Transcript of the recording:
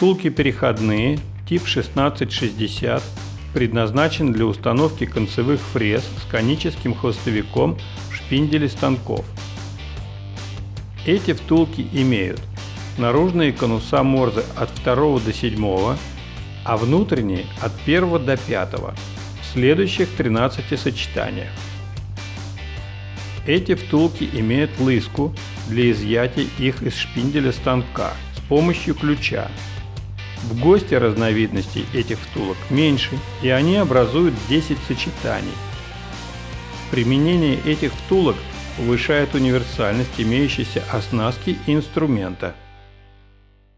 Втулки переходные, тип 1660, предназначен для установки концевых фрез с коническим хвостовиком в шпинделе станков. Эти втулки имеют наружные конуса Морзе от 2 до 7, а внутренние от 1 до 5 в следующих 13 сочетаниях. Эти втулки имеют лыску для изъятия их из шпинделя станка с помощью ключа. В ГОСТе разновидностей этих втулок меньше, и они образуют 10 сочетаний. Применение этих втулок повышает универсальность имеющейся оснастки инструмента –